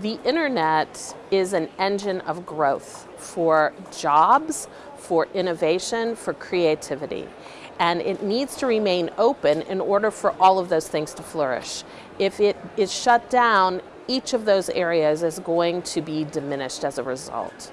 The internet is an engine of growth for jobs, for innovation, for creativity. And it needs to remain open in order for all of those things to flourish. If it is shut down, each of those areas is going to be diminished as a result.